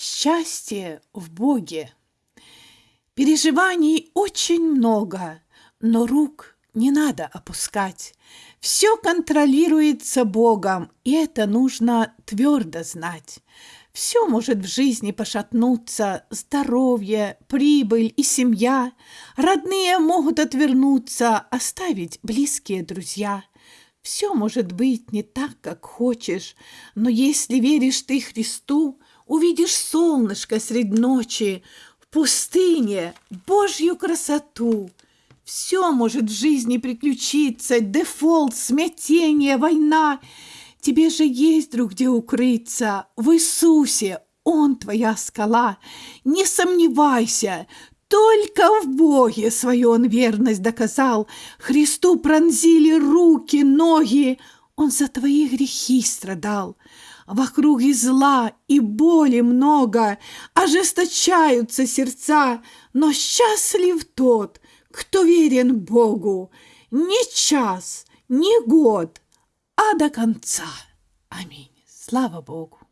Счастье в Боге. Переживаний очень много, но рук не надо опускать. Все контролируется Богом, и это нужно твердо знать. Все может в жизни пошатнуться, здоровье, прибыль и семья. Родные могут отвернуться, оставить близкие друзья. Все может быть не так, как хочешь, но если веришь ты Христу, увидишь солнышко средь ночи, в пустыне Божью красоту. Все может в жизни приключиться, дефолт, смятение, война. Тебе же есть друг где укрыться, в Иисусе, Он твоя скала. Не сомневайся, только в Боге свою он верность доказал. Христу пронзили руки, ноги, Он за твои грехи страдал. Вокруг и зла, и боли много, ожесточаются сердца, но счастлив тот, кто верен Богу, не час, не год, а до конца. Аминь. Слава Богу.